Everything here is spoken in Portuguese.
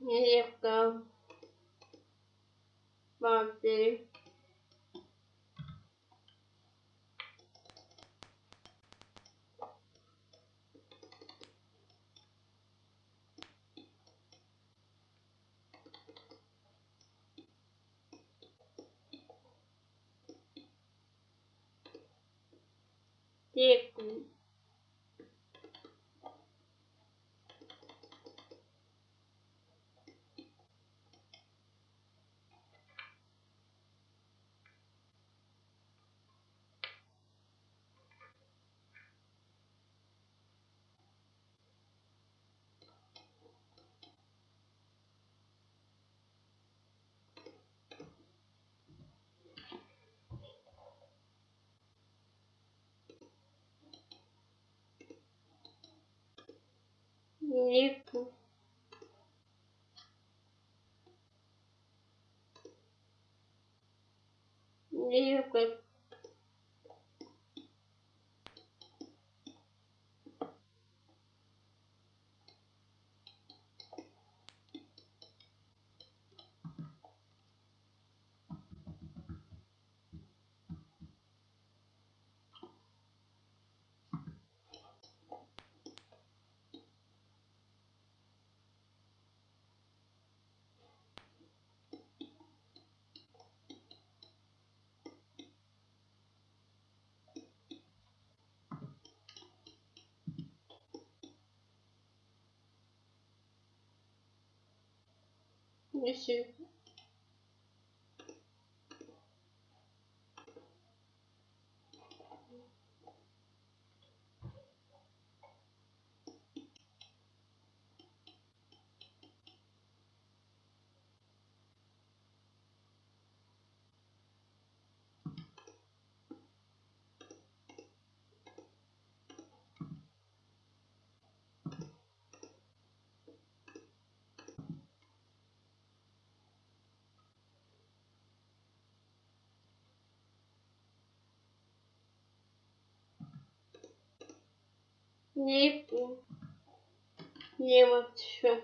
Legal. Fazer. Seco. Липу. Липу. Isso. Нет, не вообще.